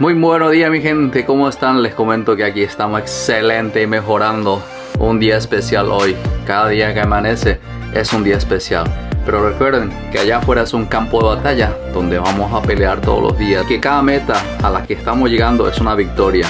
Muy buenos días mi gente, ¿cómo están? Les comento que aquí estamos excelente y mejorando un día especial hoy. Cada día que amanece es un día especial. Pero recuerden que allá afuera es un campo de batalla donde vamos a pelear todos los días. Que cada meta a la que estamos llegando es una victoria.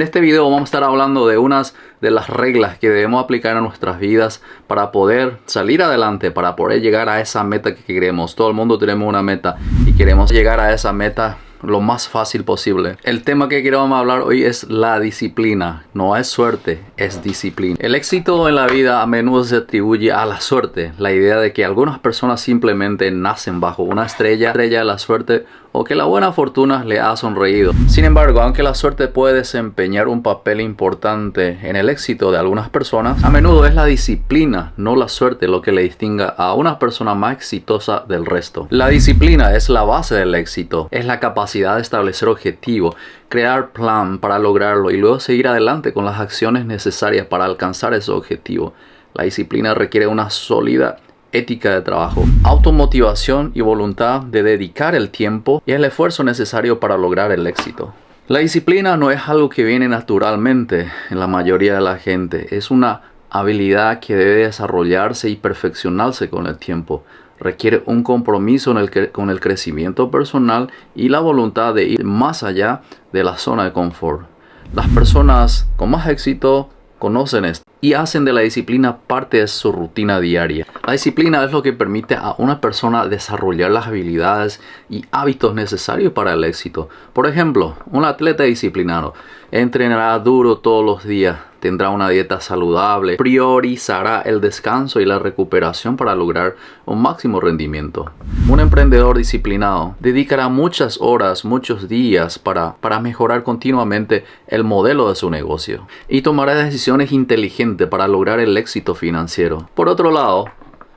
En este video vamos a estar hablando de unas de las reglas que debemos aplicar en nuestras vidas para poder salir adelante, para poder llegar a esa meta que queremos. Todo el mundo tenemos una meta y queremos llegar a esa meta lo más fácil posible. El tema que queremos hablar hoy es la disciplina. No es suerte, es disciplina. El éxito en la vida a menudo se atribuye a la suerte. La idea de que algunas personas simplemente nacen bajo una estrella, estrella de la suerte o que la buena fortuna le ha sonreído. Sin embargo, aunque la suerte puede desempeñar un papel importante en el éxito de algunas personas, a menudo es la disciplina, no la suerte, lo que le distinga a una persona más exitosa del resto. La disciplina es la base del éxito, es la capacidad de establecer objetivos, crear plan para lograrlo y luego seguir adelante con las acciones necesarias para alcanzar ese objetivo. La disciplina requiere una sólida ética de trabajo, automotivación y voluntad de dedicar el tiempo y el esfuerzo necesario para lograr el éxito. La disciplina no es algo que viene naturalmente en la mayoría de la gente, es una habilidad que debe desarrollarse y perfeccionarse con el tiempo. Requiere un compromiso con el crecimiento personal y la voluntad de ir más allá de la zona de confort. Las personas con más éxito conocen esto y hacen de la disciplina parte de su rutina diaria. La disciplina es lo que permite a una persona desarrollar las habilidades y hábitos necesarios para el éxito. Por ejemplo, un atleta disciplinado entrenará duro todos los días, tendrá una dieta saludable, priorizará el descanso y la recuperación para lograr un máximo rendimiento. Un emprendedor disciplinado dedicará muchas horas, muchos días para, para mejorar continuamente el modelo de su negocio y tomará decisiones inteligentes para lograr el éxito financiero. Por otro lado,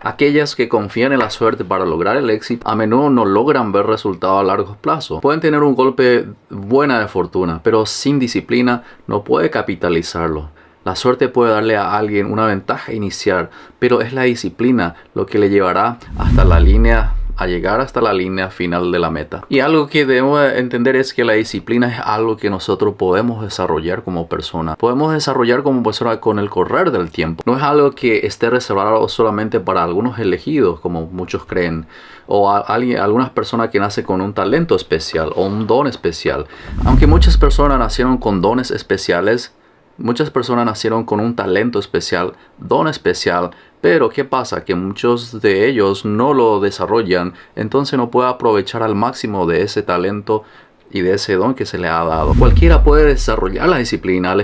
Aquellas que confían en la suerte para lograr el éxito a menudo no logran ver resultados a largo plazo. Pueden tener un golpe buena de fortuna, pero sin disciplina no puede capitalizarlo. La suerte puede darle a alguien una ventaja inicial, pero es la disciplina lo que le llevará hasta la línea a llegar hasta la línea final de la meta. Y algo que debemos entender es que la disciplina es algo que nosotros podemos desarrollar como persona. Podemos desarrollar como persona con el correr del tiempo. No es algo que esté reservado solamente para algunos elegidos, como muchos creen, o alguien, algunas personas que nacen con un talento especial o un don especial. Aunque muchas personas nacieron con dones especiales, Muchas personas nacieron con un talento especial, don especial, pero ¿qué pasa? Que muchos de ellos no lo desarrollan, entonces no puede aprovechar al máximo de ese talento y de ese don que se le ha dado. Cualquiera puede desarrollar la disciplina al,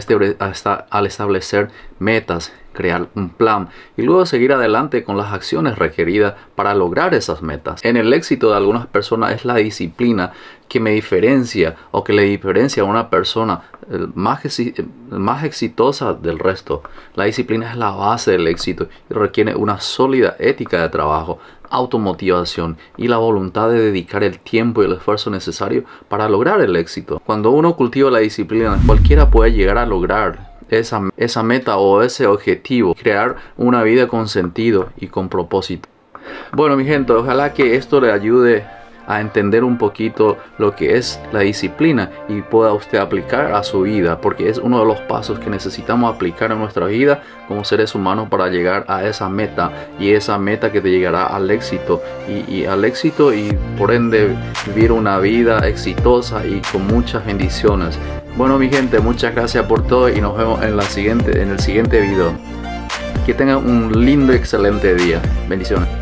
al establecer metas, crear un plan y luego seguir adelante con las acciones requeridas para lograr esas metas. En el éxito de algunas personas es la disciplina que me diferencia o que le diferencia a una persona más, más exitosa del resto. La disciplina es la base del éxito y requiere una sólida ética de trabajo, automotivación y la voluntad de dedicar el tiempo y el esfuerzo necesario para lograr el éxito. Cuando uno cultiva la disciplina, cualquiera puede llegar a lograr esa, esa meta o ese objetivo, crear una vida con sentido y con propósito. Bueno mi gente, ojalá que esto le ayude a entender un poquito lo que es la disciplina y pueda usted aplicar a su vida porque es uno de los pasos que necesitamos aplicar en nuestra vida como seres humanos para llegar a esa meta y esa meta que te llegará al éxito y, y al éxito y por ende vivir una vida exitosa y con muchas bendiciones. Bueno mi gente muchas gracias por todo y nos vemos en la siguiente en el siguiente video. Que tengan un lindo excelente día. Bendiciones